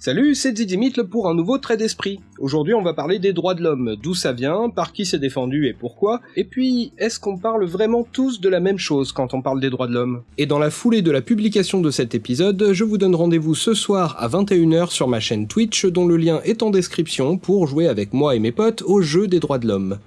Salut, c'est Zidimitl pour un nouveau trait d'esprit. Aujourd'hui, on va parler des droits de l'homme, d'où ça vient, par qui c'est défendu et pourquoi, et puis, est-ce qu'on parle vraiment tous de la même chose quand on parle des droits de l'homme? Et dans la foulée de la publication de cet épisode, je vous donne rendez-vous ce soir à 21h sur ma chaîne Twitch, dont le lien est en description, pour jouer avec moi et mes potes au jeu des droits de l'homme.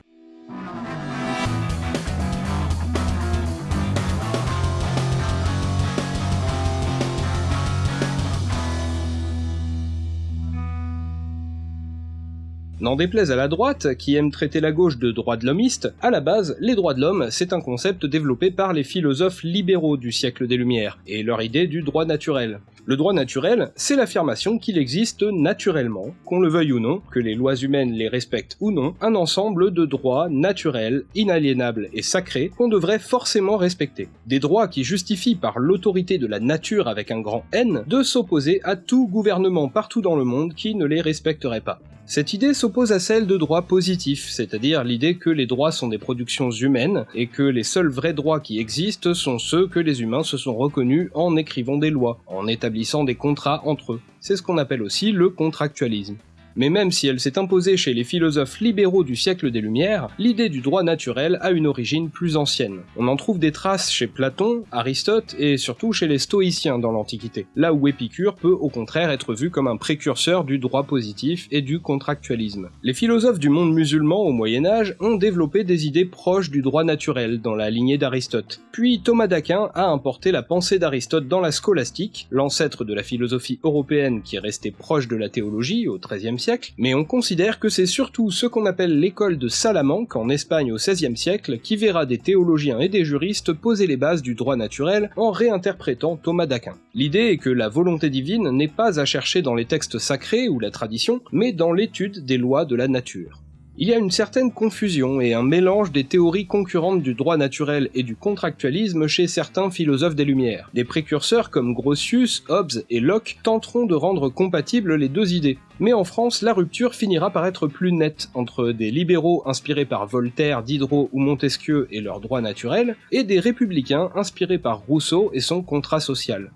N'en déplaise à la droite, qui aime traiter la gauche de droits de l'hommiste, à la base, les droits de l'homme, c'est un concept développé par les philosophes libéraux du siècle des Lumières, et leur idée du droit naturel. Le droit naturel, c'est l'affirmation qu'il existe naturellement, qu'on le veuille ou non, que les lois humaines les respectent ou non, un ensemble de droits naturels, inaliénables et sacrés qu'on devrait forcément respecter. Des droits qui justifient par l'autorité de la nature avec un grand N de s'opposer à tout gouvernement partout dans le monde qui ne les respecterait pas. Cette idée s'oppose à celle de droit positif, c'est-à-dire l'idée que les droits sont des productions humaines et que les seuls vrais droits qui existent sont ceux que les humains se sont reconnus en écrivant des lois, en établissant des contrats entre eux. C'est ce qu'on appelle aussi le contractualisme. Mais même si elle s'est imposée chez les philosophes libéraux du siècle des Lumières, l'idée du droit naturel a une origine plus ancienne. On en trouve des traces chez Platon, Aristote et surtout chez les stoïciens dans l'Antiquité, là où Épicure peut au contraire être vu comme un précurseur du droit positif et du contractualisme. Les philosophes du monde musulman au Moyen Âge ont développé des idées proches du droit naturel dans la lignée d'Aristote. Puis Thomas d'Aquin a importé la pensée d'Aristote dans la scolastique, l'ancêtre de la philosophie européenne qui est restée proche de la théologie au XIIIe mais on considère que c'est surtout ce qu'on appelle l'école de Salamanque en Espagne au XVIe siècle qui verra des théologiens et des juristes poser les bases du droit naturel en réinterprétant Thomas d'Aquin. L'idée est que la volonté divine n'est pas à chercher dans les textes sacrés ou la tradition, mais dans l'étude des lois de la nature. Il y a une certaine confusion et un mélange des théories concurrentes du droit naturel et du contractualisme chez certains philosophes des Lumières. Des précurseurs comme Grotius, Hobbes et Locke tenteront de rendre compatibles les deux idées. Mais en France, la rupture finira par être plus nette entre des libéraux inspirés par Voltaire, Diderot ou Montesquieu et leur droit naturel, et des républicains inspirés par Rousseau et son contrat social.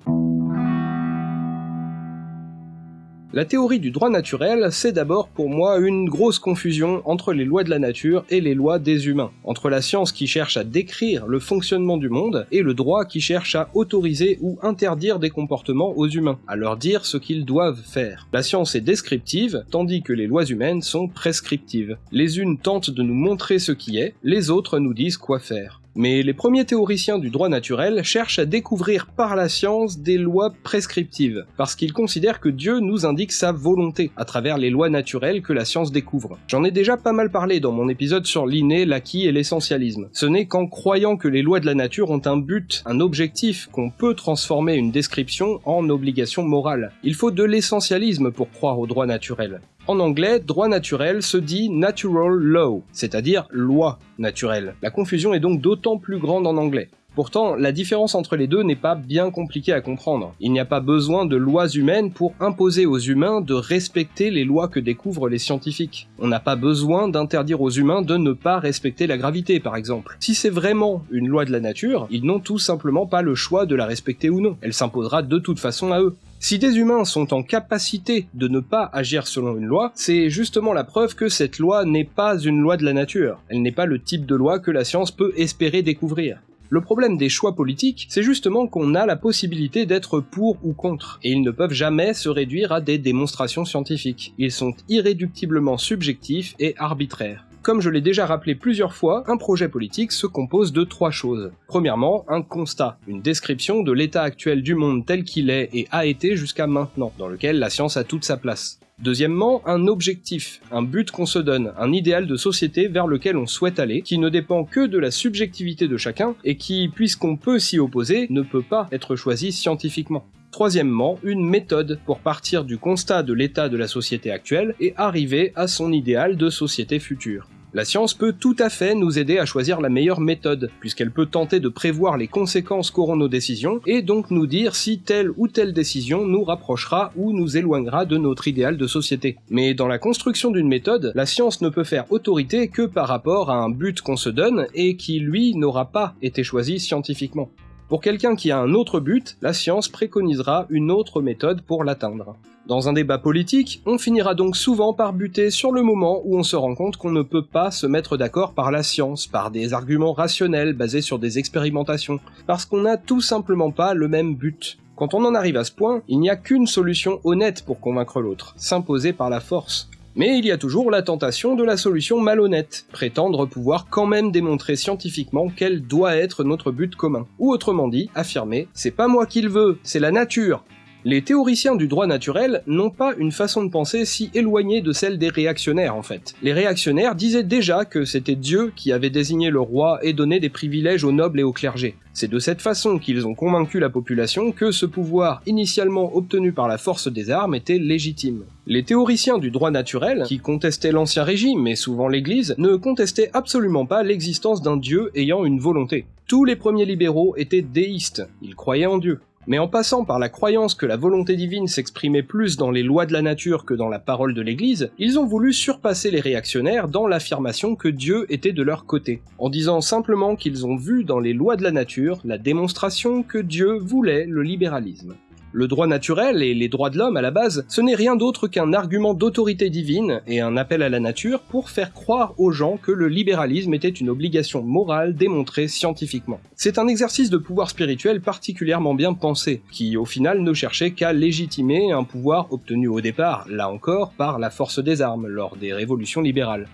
La théorie du droit naturel, c'est d'abord pour moi une grosse confusion entre les lois de la nature et les lois des humains, entre la science qui cherche à décrire le fonctionnement du monde et le droit qui cherche à autoriser ou interdire des comportements aux humains, à leur dire ce qu'ils doivent faire. La science est descriptive, tandis que les lois humaines sont prescriptives. Les unes tentent de nous montrer ce qui est, les autres nous disent quoi faire. Mais les premiers théoriciens du droit naturel cherchent à découvrir par la science des lois prescriptives, parce qu'ils considèrent que Dieu nous indique sa volonté à travers les lois naturelles que la science découvre. J'en ai déjà pas mal parlé dans mon épisode sur l'inné, l'acquis et l'essentialisme. Ce n'est qu'en croyant que les lois de la nature ont un but, un objectif, qu'on peut transformer une description en obligation morale. Il faut de l'essentialisme pour croire au droit naturel. En anglais, droit naturel se dit natural law, c'est-à-dire loi naturelle. La confusion est donc d'autant plus grande en anglais. Pourtant, la différence entre les deux n'est pas bien compliquée à comprendre. Il n'y a pas besoin de lois humaines pour imposer aux humains de respecter les lois que découvrent les scientifiques. On n'a pas besoin d'interdire aux humains de ne pas respecter la gravité, par exemple. Si c'est vraiment une loi de la nature, ils n'ont tout simplement pas le choix de la respecter ou non. Elle s'imposera de toute façon à eux. Si des humains sont en capacité de ne pas agir selon une loi, c'est justement la preuve que cette loi n'est pas une loi de la nature. Elle n'est pas le type de loi que la science peut espérer découvrir. Le problème des choix politiques, c'est justement qu'on a la possibilité d'être pour ou contre, et ils ne peuvent jamais se réduire à des démonstrations scientifiques. Ils sont irréductiblement subjectifs et arbitraires. Comme je l'ai déjà rappelé plusieurs fois, un projet politique se compose de trois choses. Premièrement, un constat, une description de l'état actuel du monde tel qu'il est et a été jusqu'à maintenant, dans lequel la science a toute sa place. Deuxièmement, un objectif, un but qu'on se donne, un idéal de société vers lequel on souhaite aller, qui ne dépend que de la subjectivité de chacun, et qui, puisqu'on peut s'y opposer, ne peut pas être choisi scientifiquement. Troisièmement, une méthode pour partir du constat de l'état de la société actuelle et arriver à son idéal de société future. La science peut tout à fait nous aider à choisir la meilleure méthode, puisqu'elle peut tenter de prévoir les conséquences qu'auront nos décisions, et donc nous dire si telle ou telle décision nous rapprochera ou nous éloignera de notre idéal de société. Mais dans la construction d'une méthode, la science ne peut faire autorité que par rapport à un but qu'on se donne et qui, lui, n'aura pas été choisi scientifiquement. Pour quelqu'un qui a un autre but, la science préconisera une autre méthode pour l'atteindre. Dans un débat politique, on finira donc souvent par buter sur le moment où on se rend compte qu'on ne peut pas se mettre d'accord par la science, par des arguments rationnels basés sur des expérimentations, parce qu'on n'a tout simplement pas le même but. Quand on en arrive à ce point, il n'y a qu'une solution honnête pour convaincre l'autre, s'imposer par la force. Mais il y a toujours la tentation de la solution malhonnête, prétendre pouvoir quand même démontrer scientifiquement quel doit être notre but commun. Ou autrement dit, affirmer c'est pas moi qui le veux, c'est la nature, les théoriciens du droit naturel n'ont pas une façon de penser si éloignée de celle des réactionnaires en fait. Les réactionnaires disaient déjà que c'était Dieu qui avait désigné le roi et donné des privilèges aux nobles et aux clergés. C'est de cette façon qu'ils ont convaincu la population que ce pouvoir initialement obtenu par la force des armes était légitime. Les théoriciens du droit naturel, qui contestaient l'ancien régime mais souvent l'Église, ne contestaient absolument pas l'existence d'un Dieu ayant une volonté. Tous les premiers libéraux étaient déistes, ils croyaient en Dieu. Mais en passant par la croyance que la volonté divine s'exprimait plus dans les lois de la nature que dans la parole de l'Église, ils ont voulu surpasser les réactionnaires dans l'affirmation que Dieu était de leur côté, en disant simplement qu'ils ont vu dans les lois de la nature la démonstration que Dieu voulait le libéralisme. Le droit naturel et les droits de l'homme à la base, ce n'est rien d'autre qu'un argument d'autorité divine et un appel à la nature pour faire croire aux gens que le libéralisme était une obligation morale démontrée scientifiquement. C'est un exercice de pouvoir spirituel particulièrement bien pensé, qui au final ne cherchait qu'à légitimer un pouvoir obtenu au départ, là encore, par la force des armes lors des révolutions libérales.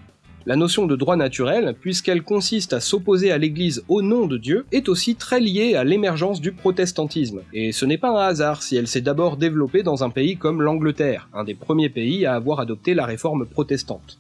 La notion de droit naturel, puisqu'elle consiste à s'opposer à l'Église au nom de Dieu, est aussi très liée à l'émergence du protestantisme, et ce n'est pas un hasard si elle s'est d'abord développée dans un pays comme l'Angleterre, un des premiers pays à avoir adopté la réforme protestante.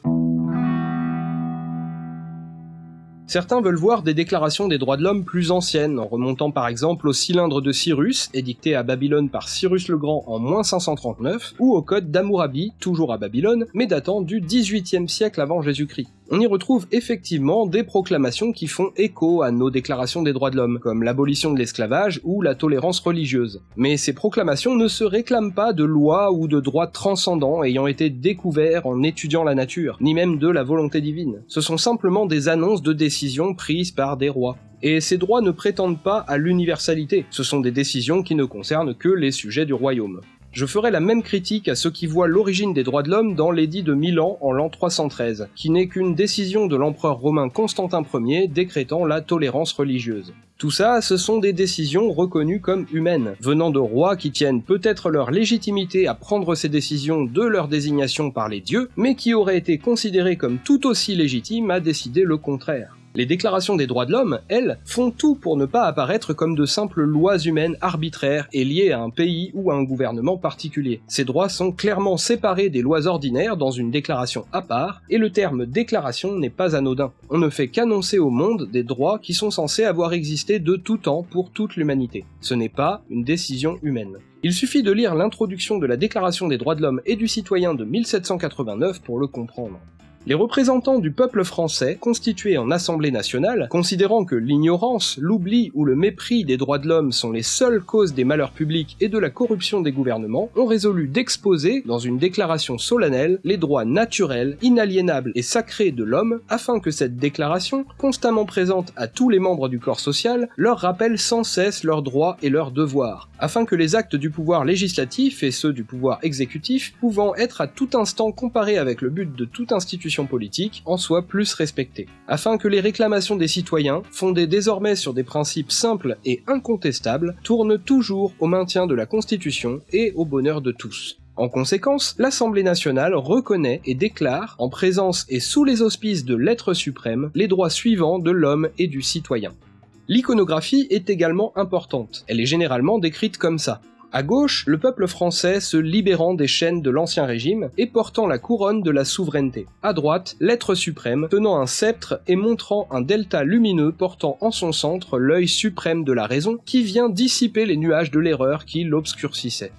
Certains veulent voir des déclarations des droits de l'homme plus anciennes, en remontant par exemple au cylindre de Cyrus, édicté à Babylone par Cyrus le Grand en moins 539, ou au code d'Amourabi, toujours à Babylone, mais datant du 18e siècle avant Jésus-Christ on y retrouve effectivement des proclamations qui font écho à nos déclarations des droits de l'homme, comme l'abolition de l'esclavage ou la tolérance religieuse. Mais ces proclamations ne se réclament pas de lois ou de droits transcendants ayant été découverts en étudiant la nature, ni même de la volonté divine. Ce sont simplement des annonces de décisions prises par des rois. Et ces droits ne prétendent pas à l'universalité, ce sont des décisions qui ne concernent que les sujets du royaume. Je ferai la même critique à ceux qui voient l'origine des droits de l'homme dans l'édit de Milan en l'an 313, qui n'est qu'une décision de l'empereur romain Constantin Ier décrétant la tolérance religieuse. Tout ça, ce sont des décisions reconnues comme humaines, venant de rois qui tiennent peut-être leur légitimité à prendre ces décisions de leur désignation par les dieux, mais qui auraient été considérées comme tout aussi légitimes à décider le contraire. Les déclarations des droits de l'homme, elles, font tout pour ne pas apparaître comme de simples lois humaines arbitraires et liées à un pays ou à un gouvernement particulier. Ces droits sont clairement séparés des lois ordinaires dans une déclaration à part, et le terme déclaration n'est pas anodin. On ne fait qu'annoncer au monde des droits qui sont censés avoir existé de tout temps pour toute l'humanité. Ce n'est pas une décision humaine. Il suffit de lire l'introduction de la Déclaration des droits de l'homme et du citoyen de 1789 pour le comprendre. Les représentants du peuple français, constitués en Assemblée nationale, considérant que l'ignorance, l'oubli ou le mépris des droits de l'homme sont les seules causes des malheurs publics et de la corruption des gouvernements, ont résolu d'exposer, dans une déclaration solennelle, les droits naturels, inaliénables et sacrés de l'homme, afin que cette déclaration, constamment présente à tous les membres du corps social, leur rappelle sans cesse leurs droits et leurs devoirs, afin que les actes du pouvoir législatif et ceux du pouvoir exécutif, pouvant être à tout instant comparés avec le but de toute institution politique en soit plus respectée, afin que les réclamations des citoyens, fondées désormais sur des principes simples et incontestables, tournent toujours au maintien de la Constitution et au bonheur de tous. En conséquence, l'Assemblée nationale reconnaît et déclare, en présence et sous les auspices de l'être suprême, les droits suivants de l'homme et du citoyen. L'iconographie est également importante, elle est généralement décrite comme ça. À gauche, le peuple français se libérant des chaînes de l'ancien régime et portant la couronne de la souveraineté. À droite, l'être suprême, tenant un sceptre et montrant un delta lumineux portant en son centre l'œil suprême de la raison qui vient dissiper les nuages de l'erreur qui l'obscurcissaient.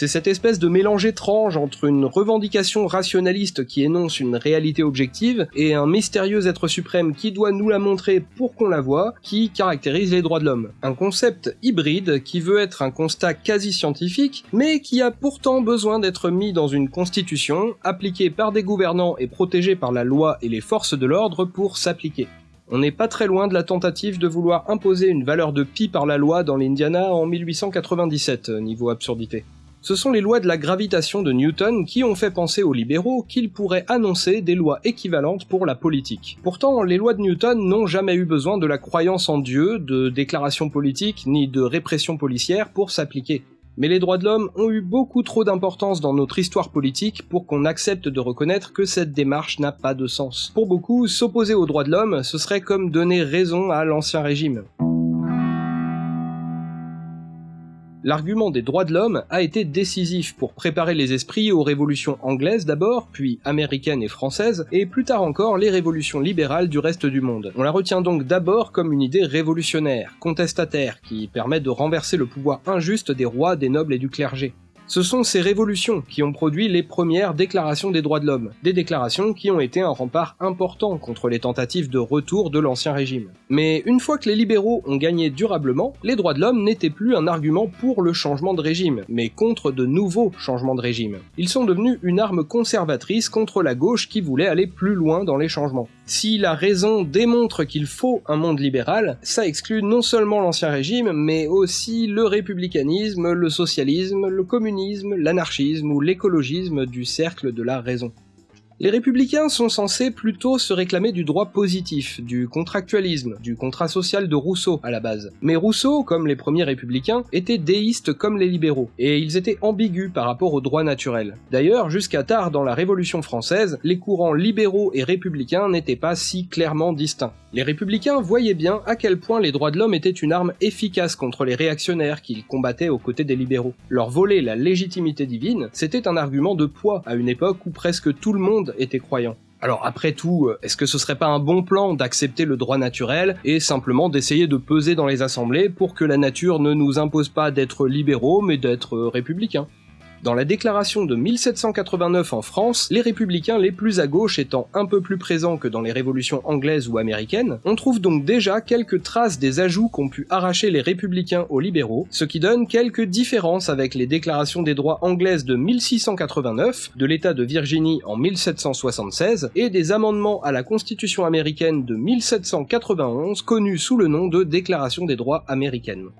C'est cette espèce de mélange étrange entre une revendication rationaliste qui énonce une réalité objective et un mystérieux être suprême qui doit nous la montrer pour qu'on la voie, qui caractérise les droits de l'homme. Un concept hybride qui veut être un constat quasi scientifique, mais qui a pourtant besoin d'être mis dans une constitution, appliquée par des gouvernants et protégée par la loi et les forces de l'ordre pour s'appliquer. On n'est pas très loin de la tentative de vouloir imposer une valeur de pi par la loi dans l'Indiana en 1897, niveau absurdité. Ce sont les lois de la gravitation de Newton qui ont fait penser aux libéraux qu'ils pourraient annoncer des lois équivalentes pour la politique. Pourtant, les lois de Newton n'ont jamais eu besoin de la croyance en Dieu, de déclarations politiques, ni de répression policière pour s'appliquer. Mais les droits de l'homme ont eu beaucoup trop d'importance dans notre histoire politique pour qu'on accepte de reconnaître que cette démarche n'a pas de sens. Pour beaucoup, s'opposer aux droits de l'homme, ce serait comme donner raison à l'ancien régime. L'argument des droits de l'homme a été décisif pour préparer les esprits aux révolutions anglaises d'abord, puis américaines et françaises, et plus tard encore les révolutions libérales du reste du monde. On la retient donc d'abord comme une idée révolutionnaire, contestataire, qui permet de renverser le pouvoir injuste des rois, des nobles et du clergé. Ce sont ces révolutions qui ont produit les premières déclarations des droits de l'homme, des déclarations qui ont été un rempart important contre les tentatives de retour de l'ancien régime. Mais une fois que les libéraux ont gagné durablement, les droits de l'homme n'étaient plus un argument pour le changement de régime, mais contre de nouveaux changements de régime. Ils sont devenus une arme conservatrice contre la gauche qui voulait aller plus loin dans les changements. Si la raison démontre qu'il faut un monde libéral, ça exclut non seulement l'ancien régime, mais aussi le républicanisme, le socialisme, le communisme, l'anarchisme ou l'écologisme du cercle de la raison. Les républicains sont censés plutôt se réclamer du droit positif, du contractualisme, du contrat social de Rousseau à la base. Mais Rousseau, comme les premiers républicains, était déiste comme les libéraux, et ils étaient ambigus par rapport au droit naturel. D'ailleurs, jusqu'à tard dans la Révolution française, les courants libéraux et républicains n'étaient pas si clairement distincts. Les républicains voyaient bien à quel point les droits de l'homme étaient une arme efficace contre les réactionnaires qu'ils combattaient aux côtés des libéraux. Leur voler la légitimité divine, c'était un argument de poids à une époque où presque tout le monde étaient croyants. Alors après tout, euh, est-ce que ce serait pas un bon plan d'accepter le droit naturel et simplement d'essayer de peser dans les assemblées pour que la nature ne nous impose pas d'être libéraux mais d'être euh, républicains? Dans la déclaration de 1789 en France, les républicains les plus à gauche étant un peu plus présents que dans les révolutions anglaises ou américaines, on trouve donc déjà quelques traces des ajouts qu'ont pu arracher les républicains aux libéraux, ce qui donne quelques différences avec les déclarations des droits anglaises de 1689, de l'État de Virginie en 1776, et des amendements à la Constitution américaine de 1791 connus sous le nom de Déclaration des droits américaines.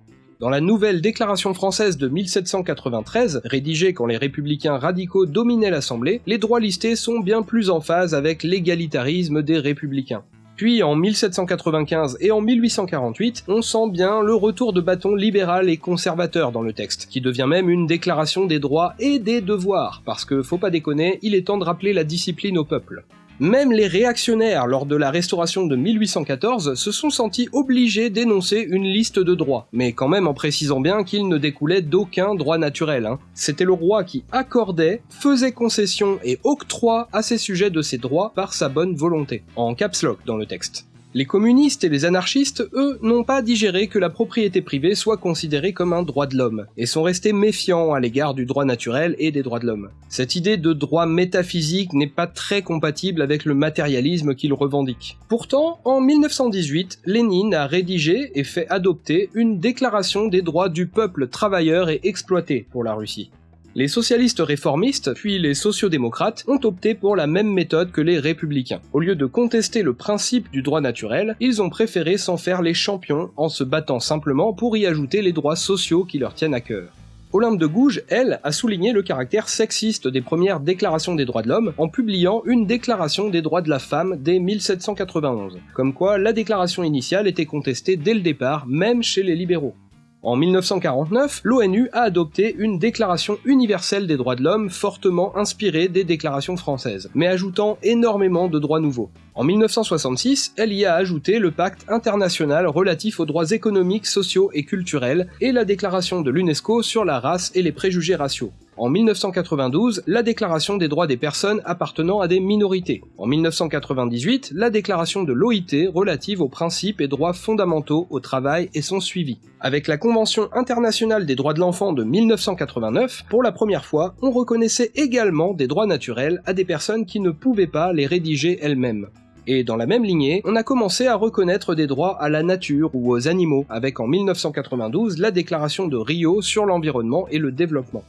Dans la nouvelle Déclaration française de 1793, rédigée quand les républicains radicaux dominaient l'Assemblée, les droits listés sont bien plus en phase avec l'égalitarisme des républicains. Puis en 1795 et en 1848, on sent bien le retour de bâton libéral et conservateur dans le texte, qui devient même une déclaration des droits et des devoirs, parce que faut pas déconner, il est temps de rappeler la discipline au peuple. Même les réactionnaires, lors de la restauration de 1814, se sont sentis obligés d'énoncer une liste de droits, mais quand même en précisant bien qu'ils ne découlaient d'aucun droit naturel. Hein. C'était le roi qui accordait, faisait concession et octroie à ses sujets de ses droits par sa bonne volonté, en caps lock dans le texte. Les communistes et les anarchistes, eux, n'ont pas digéré que la propriété privée soit considérée comme un droit de l'homme, et sont restés méfiants à l'égard du droit naturel et des droits de l'homme. Cette idée de droit métaphysique n'est pas très compatible avec le matérialisme qu'ils revendiquent. Pourtant, en 1918, Lénine a rédigé et fait adopter une déclaration des droits du peuple travailleur et exploité pour la Russie. Les socialistes réformistes, puis les sociodémocrates, ont opté pour la même méthode que les républicains. Au lieu de contester le principe du droit naturel, ils ont préféré s'en faire les champions en se battant simplement pour y ajouter les droits sociaux qui leur tiennent à cœur. Olympe de Gouges, elle, a souligné le caractère sexiste des premières déclarations des droits de l'homme en publiant une déclaration des droits de la femme dès 1791, comme quoi la déclaration initiale était contestée dès le départ, même chez les libéraux. En 1949, l'ONU a adopté une déclaration universelle des droits de l'homme fortement inspirée des déclarations françaises, mais ajoutant énormément de droits nouveaux. En 1966, elle y a ajouté le pacte international relatif aux droits économiques, sociaux et culturels et la déclaration de l'UNESCO sur la race et les préjugés raciaux. En 1992, la Déclaration des droits des personnes appartenant à des minorités. En 1998, la Déclaration de l'OIT relative aux principes et droits fondamentaux au travail et son suivi. Avec la Convention internationale des droits de l'enfant de 1989, pour la première fois, on reconnaissait également des droits naturels à des personnes qui ne pouvaient pas les rédiger elles-mêmes. Et dans la même lignée, on a commencé à reconnaître des droits à la nature ou aux animaux, avec en 1992 la déclaration de Rio sur l'environnement et le développement.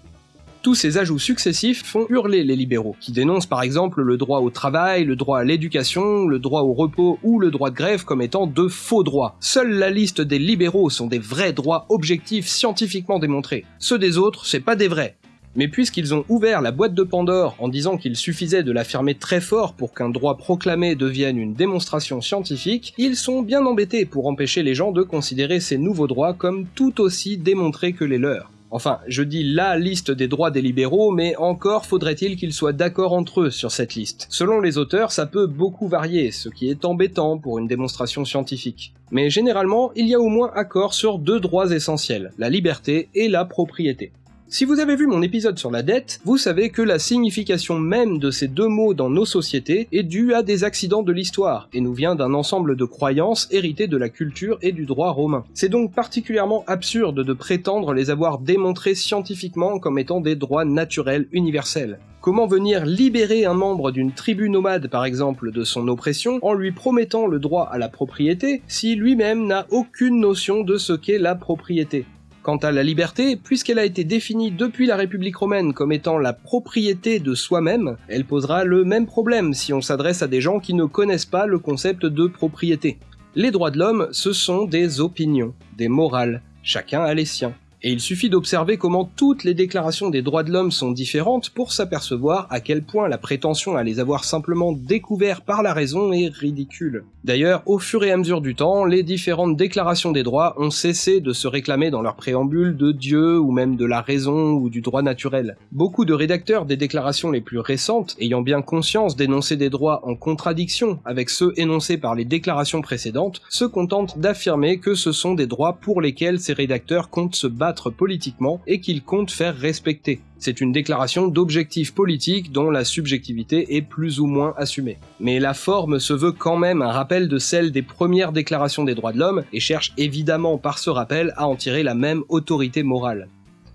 Tous ces ajouts successifs font hurler les libéraux, qui dénoncent par exemple le droit au travail, le droit à l'éducation, le droit au repos ou le droit de grève comme étant de faux droits. Seule la liste des libéraux sont des vrais droits objectifs scientifiquement démontrés. Ceux des autres, c'est pas des vrais. Mais puisqu'ils ont ouvert la boîte de Pandore en disant qu'il suffisait de l'affirmer très fort pour qu'un droit proclamé devienne une démonstration scientifique, ils sont bien embêtés pour empêcher les gens de considérer ces nouveaux droits comme tout aussi démontrés que les leurs. Enfin, je dis la liste des droits des libéraux, mais encore faudrait-il qu'ils soient d'accord entre eux sur cette liste. Selon les auteurs, ça peut beaucoup varier, ce qui est embêtant pour une démonstration scientifique. Mais généralement, il y a au moins accord sur deux droits essentiels, la liberté et la propriété. Si vous avez vu mon épisode sur la dette, vous savez que la signification même de ces deux mots dans nos sociétés est due à des accidents de l'histoire, et nous vient d'un ensemble de croyances héritées de la culture et du droit romain. C'est donc particulièrement absurde de prétendre les avoir démontrés scientifiquement comme étant des droits naturels universels. Comment venir libérer un membre d'une tribu nomade par exemple de son oppression en lui promettant le droit à la propriété si lui-même n'a aucune notion de ce qu'est la propriété? Quant à la liberté, puisqu'elle a été définie depuis la République romaine comme étant la propriété de soi-même, elle posera le même problème si on s'adresse à des gens qui ne connaissent pas le concept de propriété. Les droits de l'homme, ce sont des opinions, des morales, chacun a les siens. Et il suffit d'observer comment toutes les déclarations des droits de l'homme sont différentes pour s'apercevoir à quel point la prétention à les avoir simplement découverts par la raison est ridicule. D'ailleurs, au fur et à mesure du temps, les différentes déclarations des droits ont cessé de se réclamer dans leur préambule de Dieu ou même de la raison ou du droit naturel. Beaucoup de rédacteurs des déclarations les plus récentes, ayant bien conscience d'énoncer des droits en contradiction avec ceux énoncés par les déclarations précédentes, se contentent d'affirmer que ce sont des droits pour lesquels ces rédacteurs comptent se battre politiquement et qu'il compte faire respecter. C'est une déclaration d'objectifs politiques dont la subjectivité est plus ou moins assumée. Mais la forme se veut quand même un rappel de celle des premières déclarations des droits de l'homme et cherche évidemment par ce rappel à en tirer la même autorité morale.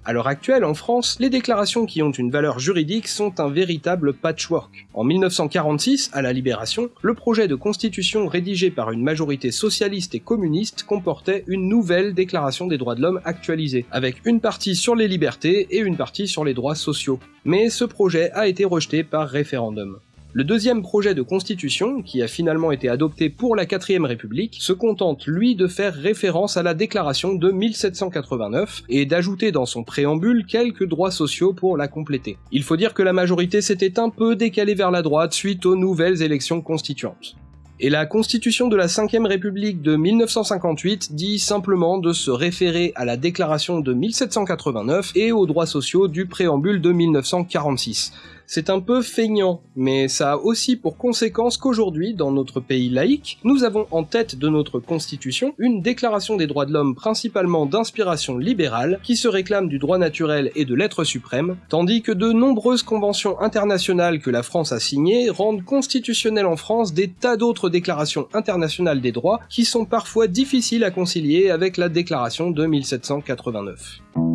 À l'heure actuelle, en France, les déclarations qui ont une valeur juridique sont un véritable patchwork. En 1946, à la Libération, le projet de constitution rédigé par une majorité socialiste et communiste comportait une nouvelle déclaration des droits de l'homme actualisée, avec une partie sur les libertés et une partie sur les droits sociaux. Mais ce projet a été rejeté par référendum. Le deuxième projet de constitution, qui a finalement été adopté pour la 4ème République, se contente lui de faire référence à la déclaration de 1789 et d'ajouter dans son préambule quelques droits sociaux pour la compléter. Il faut dire que la majorité s'était un peu décalée vers la droite suite aux nouvelles élections constituantes. Et la constitution de la 5ème République de 1958 dit simplement de se référer à la déclaration de 1789 et aux droits sociaux du préambule de 1946. C'est un peu feignant, mais ça a aussi pour conséquence qu'aujourd'hui, dans notre pays laïque, nous avons en tête de notre constitution une déclaration des droits de l'homme principalement d'inspiration libérale, qui se réclame du droit naturel et de l'être suprême, tandis que de nombreuses conventions internationales que la France a signées rendent constitutionnelles en France des tas d'autres déclarations internationales des droits qui sont parfois difficiles à concilier avec la déclaration de 1789.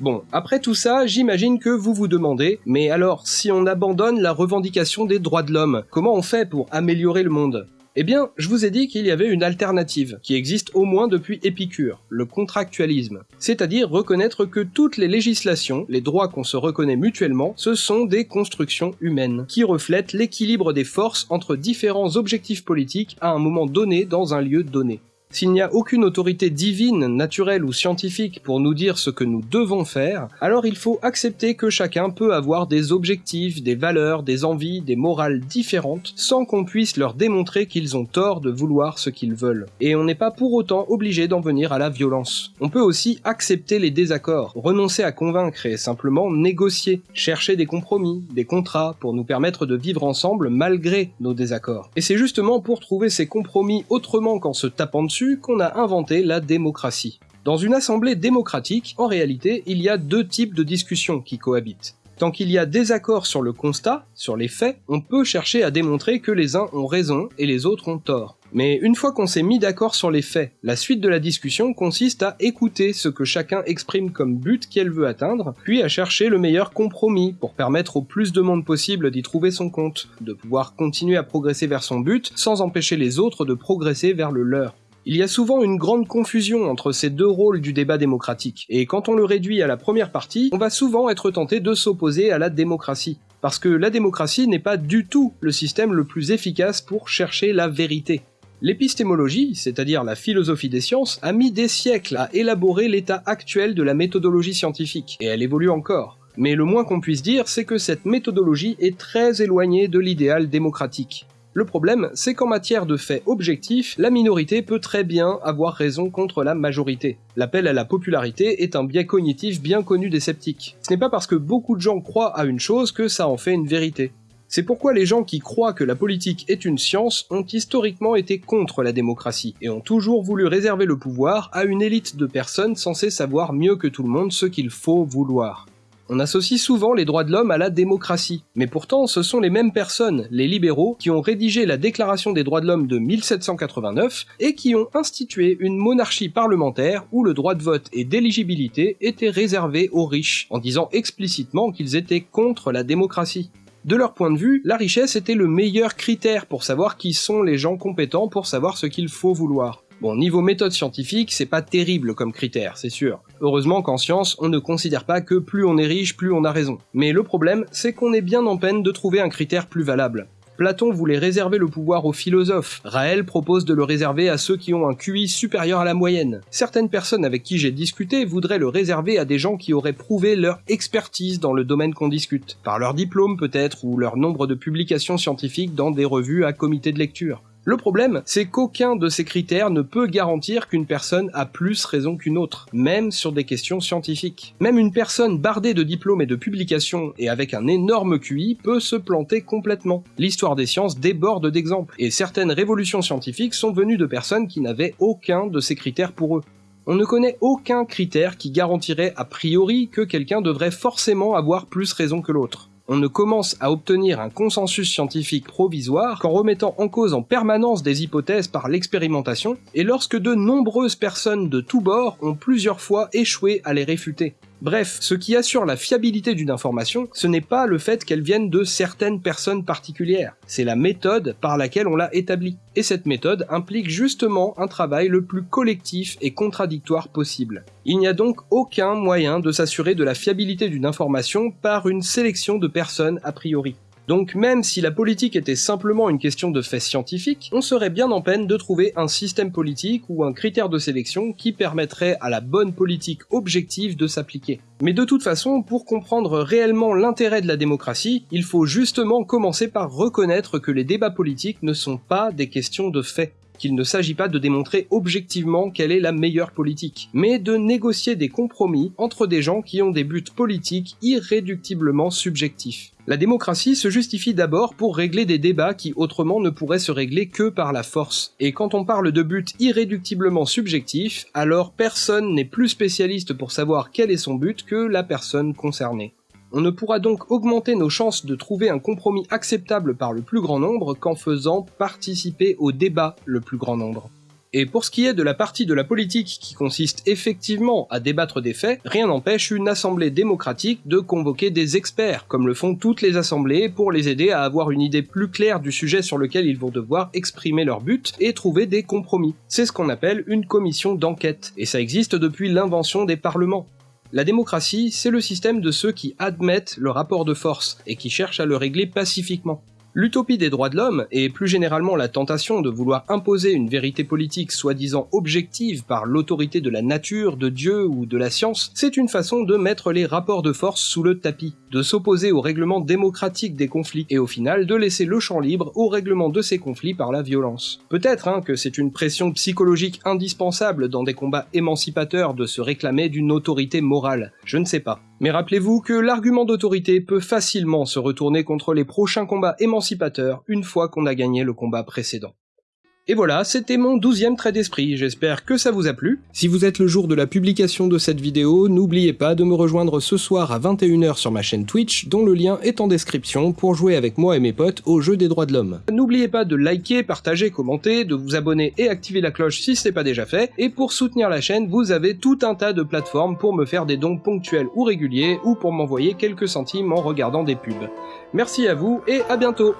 Bon, après tout ça, j'imagine que vous vous demandez, mais alors, si on abandonne la revendication des droits de l'homme, comment on fait pour améliorer le monde? Eh bien, je vous ai dit qu'il y avait une alternative, qui existe au moins depuis Épicure, le contractualisme. C'est-à-dire reconnaître que toutes les législations, les droits qu'on se reconnaît mutuellement, ce sont des constructions humaines, qui reflètent l'équilibre des forces entre différents objectifs politiques à un moment donné dans un lieu donné. S'il n'y a aucune autorité divine, naturelle ou scientifique pour nous dire ce que nous devons faire, alors il faut accepter que chacun peut avoir des objectifs, des valeurs, des envies, des morales différentes, sans qu'on puisse leur démontrer qu'ils ont tort de vouloir ce qu'ils veulent. Et on n'est pas pour autant obligé d'en venir à la violence. On peut aussi accepter les désaccords, renoncer à convaincre et simplement négocier, chercher des compromis, des contrats pour nous permettre de vivre ensemble malgré nos désaccords. Et c'est justement pour trouver ces compromis autrement qu'en se tapant dessus qu'on a inventé la démocratie. Dans une assemblée démocratique, en réalité, il y a deux types de discussions qui cohabitent. Tant qu'il y a désaccord sur le constat, sur les faits, on peut chercher à démontrer que les uns ont raison et les autres ont tort. Mais une fois qu'on s'est mis d'accord sur les faits, la suite de la discussion consiste à écouter ce que chacun exprime comme but qu'elle veut atteindre, puis à chercher le meilleur compromis pour permettre au plus de monde possible d'y trouver son compte, de pouvoir continuer à progresser vers son but sans empêcher les autres de progresser vers le leur. Il y a souvent une grande confusion entre ces deux rôles du débat démocratique, et quand on le réduit à la première partie, on va souvent être tenté de s'opposer à la démocratie. Parce que la démocratie n'est pas du tout le système le plus efficace pour chercher la vérité. L'épistémologie, c'est-à-dire la philosophie des sciences, a mis des siècles à élaborer l'état actuel de la méthodologie scientifique, et elle évolue encore. Mais le moins qu'on puisse dire, c'est que cette méthodologie est très éloignée de l'idéal démocratique. Le problème, c'est qu'en matière de faits objectifs, la minorité peut très bien avoir raison contre la majorité. L'appel à la popularité est un biais cognitif bien connu des sceptiques. Ce n'est pas parce que beaucoup de gens croient à une chose que ça en fait une vérité. C'est pourquoi les gens qui croient que la politique est une science ont historiquement été contre la démocratie, et ont toujours voulu réserver le pouvoir à une élite de personnes censées savoir mieux que tout le monde ce qu'il faut vouloir. On associe souvent les droits de l'homme à la démocratie, mais pourtant ce sont les mêmes personnes, les libéraux, qui ont rédigé la Déclaration des droits de l'homme de 1789 et qui ont institué une monarchie parlementaire où le droit de vote et d'éligibilité étaient réservés aux riches, en disant explicitement qu'ils étaient contre la démocratie. De leur point de vue, la richesse était le meilleur critère pour savoir qui sont les gens compétents pour savoir ce qu'il faut vouloir. Bon, niveau méthode scientifique, c'est pas terrible comme critère, c'est sûr. Heureusement qu'en science, on ne considère pas que plus on est riche, plus on a raison. Mais le problème, c'est qu'on est bien en peine de trouver un critère plus valable. Platon voulait réserver le pouvoir aux philosophes, Raël propose de le réserver à ceux qui ont un QI supérieur à la moyenne. Certaines personnes avec qui j'ai discuté voudraient le réserver à des gens qui auraient prouvé leur expertise dans le domaine qu'on discute, par leur diplôme peut-être ou leur nombre de publications scientifiques dans des revues à comité de lecture. Le problème, c'est qu'aucun de ces critères ne peut garantir qu'une personne a plus raison qu'une autre, même sur des questions scientifiques. Même une personne bardée de diplômes et de publications et avec un énorme QI peut se planter complètement. L'histoire des sciences déborde d'exemples, et certaines révolutions scientifiques sont venues de personnes qui n'avaient aucun de ces critères pour eux. On ne connaît aucun critère qui garantirait a priori que quelqu'un devrait forcément avoir plus raison que l'autre on ne commence à obtenir un consensus scientifique provisoire qu'en remettant en cause en permanence des hypothèses par l'expérimentation, et lorsque de nombreuses personnes de tous bords ont plusieurs fois échoué à les réfuter. Bref, ce qui assure la fiabilité d'une information, ce n'est pas le fait qu'elle vienne de certaines personnes particulières, c'est la méthode par laquelle on l'a établie. Et cette méthode implique justement un travail le plus collectif et contradictoire possible. Il n'y a donc aucun moyen de s'assurer de la fiabilité d'une information par une sélection de personnes a priori. Donc même si la politique était simplement une question de faits scientifiques, on serait bien en peine de trouver un système politique ou un critère de sélection qui permettrait à la bonne politique objective de s'appliquer. Mais de toute façon, pour comprendre réellement l'intérêt de la démocratie, il faut justement commencer par reconnaître que les débats politiques ne sont pas des questions de faits qu'il ne s'agit pas de démontrer objectivement quelle est la meilleure politique, mais de négocier des compromis entre des gens qui ont des buts politiques irréductiblement subjectifs. La démocratie se justifie d'abord pour régler des débats qui autrement ne pourraient se régler que par la force. Et quand on parle de buts irréductiblement subjectifs, alors personne n'est plus spécialiste pour savoir quel est son but que la personne concernée. On ne pourra donc augmenter nos chances de trouver un compromis acceptable par le plus grand nombre qu'en faisant participer au débat le plus grand nombre. Et pour ce qui est de la partie de la politique qui consiste effectivement à débattre des faits, rien n'empêche une assemblée démocratique de convoquer des experts, comme le font toutes les assemblées, pour les aider à avoir une idée plus claire du sujet sur lequel ils vont devoir exprimer leur but et trouver des compromis. C'est ce qu'on appelle une commission d'enquête, et ça existe depuis l'invention des parlements. La démocratie, c'est le système de ceux qui admettent le rapport de force et qui cherchent à le régler pacifiquement. L'utopie des droits de l'homme, et plus généralement la tentation de vouloir imposer une vérité politique soi-disant objective par l'autorité de la nature, de Dieu ou de la science, c'est une façon de mettre les rapports de force sous le tapis, de s'opposer au règlement démocratique des conflits, et au final de laisser le champ libre au règlement de ces conflits par la violence. Peut-être hein, que c'est une pression psychologique indispensable dans des combats émancipateurs de se réclamer d'une autorité morale, je ne sais pas. Mais rappelez-vous que l'argument d'autorité peut facilement se retourner contre les prochains combats émancipateurs une fois qu'on a gagné le combat précédent. Et voilà, c'était mon douzième trait d'esprit, j'espère que ça vous a plu. Si vous êtes le jour de la publication de cette vidéo, n'oubliez pas de me rejoindre ce soir à 21h sur ma chaîne Twitch, dont le lien est en description, pour jouer avec moi et mes potes au jeu des droits de l'homme. N'oubliez pas de liker, partager, commenter, de vous abonner et activer la cloche si ce n'est pas déjà fait, et pour soutenir la chaîne, vous avez tout un tas de plateformes pour me faire des dons ponctuels ou réguliers, ou pour m'envoyer quelques centimes en regardant des pubs. Merci à vous, et à bientôt